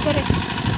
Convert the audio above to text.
corre.